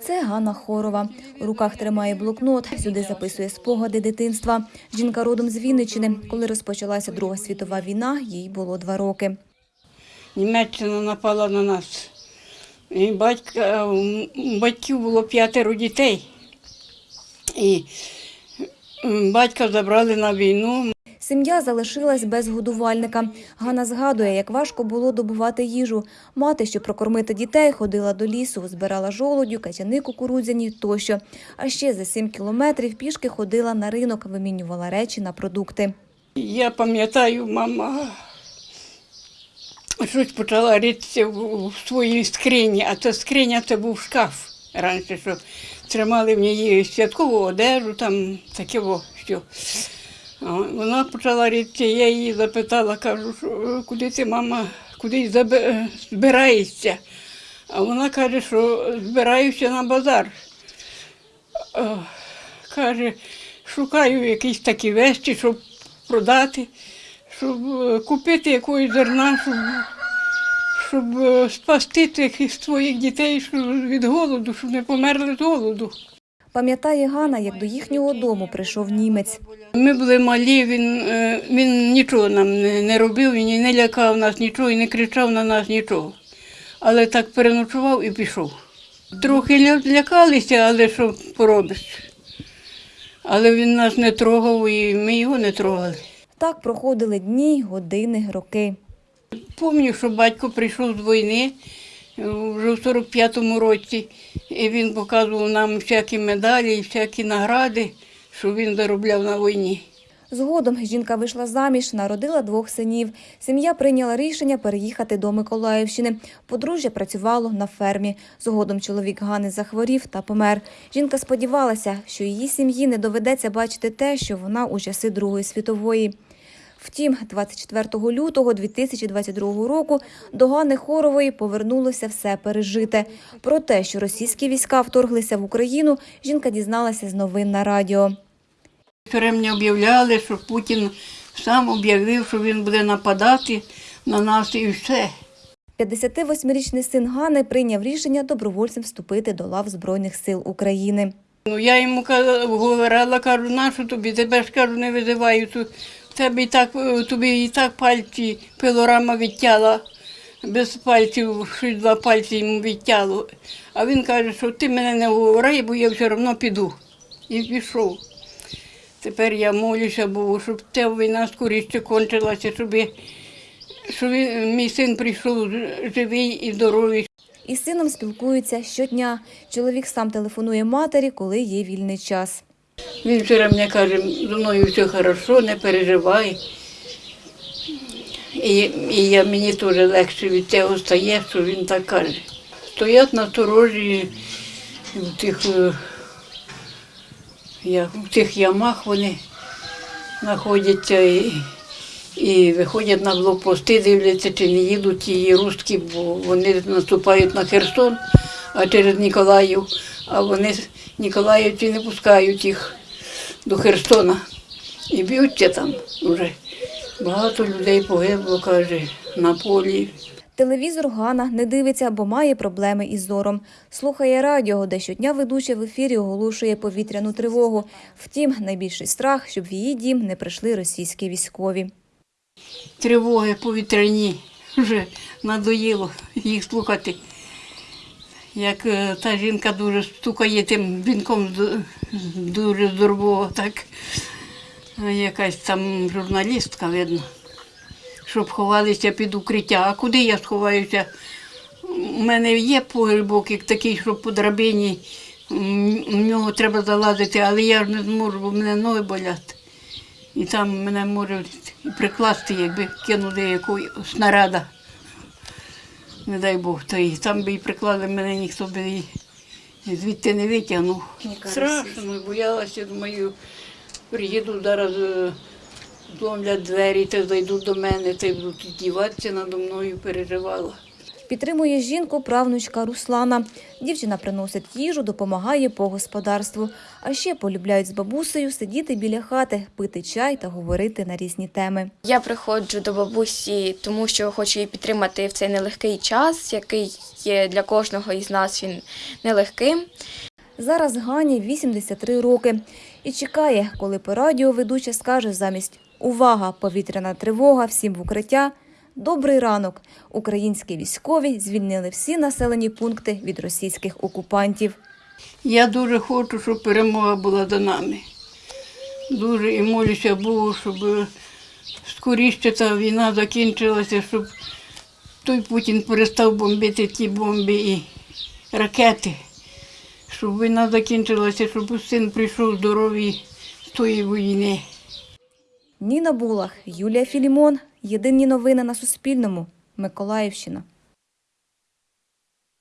Це Ганна Хорова. У руках тримає блокнот, сюди записує спогади дитинства. Жінка родом з Вінниччини. Коли розпочалася Друга світова війна, їй було два роки. Німеччина напала на нас. І батька, у батьків було п'ятеро дітей. І батька забрали на війну. Сім'я залишилась без годувальника. Ганна згадує, як важко було добувати їжу. Мати, щоб прокормити дітей, ходила до лісу, збирала жолудю, качани кукурудзяні тощо. А ще за сім кілометрів пішки ходила на ринок, вимінювала речі на продукти. Я пам'ятаю, мама щось почала ритися в, своїй скрині, а ця скриня це був шкаф раніше, що тримали в ній святкову одежу, там таке що. Вона почала ритися, я її запитала, кажу, що куди ти, мама, куди забе- збираєшся? А вона каже, що збираюся на базар. Е, Каже, шукаю якісь такі вещі, щоб продати, щоб е, купити якогось зерна, щоб, щоб е, спасти тих своїх дітей від голоду, щоб не померли з голоду. Пам'ятає Ганна, як до їхнього дому прийшов німець. Ми були малі, він, е, він нічого нам не, робив, він не лякав нас нічого і не кричав на нас нічого. Але так переночував і пішов. Трохи ля- лякалися, але що поробиш. Але він нас не трогав і ми його не трогали. Так проходили дні, години, роки. Пам'ятаю, що батько прийшов з війни вже в 45-му році, і він показував нам всякі медалі, всякі награди, що він заробляв на війні. Згодом жінка вийшла заміж, народила двох синів. Сім'я прийняла рішення переїхати до Миколаївщини. Подружжя працювало на фермі. Згодом чоловік Гани захворів та помер. Жінка сподівалася, що її сім'ї не доведеться бачити те, що вона у часи Другої світової. Втім, 24 лютого 2022 року до Гани Хорової повернулося все пережите. Про те, що російські війська вторглися в Україну, жінка дізналася з новин на радіо. Мені об'являли, що Путін сам об'явив, що він буде нападати на нас і все. 58-річний син Гани прийняв рішення добровольцем вступити до лав Збройних сил України. Ну, я йому говорила, кажу, нащо тобі, тебе ж кажу, не визивають. У Тебе так, е, тобі і так пальці, пилорама відтяла, без пальців, щось два пальці йому відтяло. А він каже, що ти мене не говори, бо я все одно піду. І пішов. Тепер я молюся Богу, щоб ця війна скоріше кончилася, щоб, щоб мій син прийшов живий і здоровий, Із сином спілкуються щодня. Чоловік сам телефонує матері, коли є вільний час. Він вчора мені каже, зі мною все хорошо, не переживай. І, і я, мені теж легше від цього стає, що він так каже. Стоять на сторожі в тих, е, в тих ямах вони знаходяться і, і виходять на блокпости, дивляться, чи не їдуть ті русські, бо вони наступають на Херсон, а через Ніколаїв, а вони Ніколаївці не пускають їх до Херсона. І б'ються там вже. Багато людей погибло, каже, на полі. Телевізор Гана не дивиться, бо має проблеми із зором. Слухає радіо, де щодня ведуча в ефірі оголошує повітряну тривогу. Втім, найбільший страх, щоб в її дім не прийшли російські військові. Тривоги повітряні. Вже надоїло їх слухати. Як е, та жінка дуже стукає тим вінком дуже здорово, так. Якась там журналістка, видно, щоб ховалися під укриття. А куди я сховаюся? У мене є погрібок, як такий, що по драбині, в нього треба залазити, але я ж не зможу, бо мене ноги болять. І там мене можуть прикласти, якби кинули якої снаряда. Не дай Бог, то і там би і приклали мене, ніхто би і звідти не витягнув. Страшно, боялася, думаю, приїду зараз, е, зломлять двері, та зайдуть до мене, та й будуть діватися надо мною, переживала. Підтримує жінку правнучка Руслана. Дівчина приносить їжу, допомагає по господарству. А ще полюбляють з бабусею сидіти біля хати, пити чай та говорити на різні теми. Я приходжу до бабусі, тому що хочу її підтримати в цей нелегкий час, який є для кожного із нас він нелегким. Зараз Гані 83 роки і чекає, коли по радіо ведуча скаже замість «Увага! Повітряна тривога! Всім в укриття!» Добрий ранок! Українські військові звільнили всі населені пункти від російських окупантів. Я дуже хочу, щоб перемога була за нами. Дуже і молюся Богу, щоб скоріше ця війна закінчилася, щоб той Путін перестав бомбити ті бомби і ракети, щоб війна закінчилася, щоб син прийшов здоровий з тої війни. Ніна Булах, Юлія Філімон. Єдині новини на Суспільному. Миколаївщина.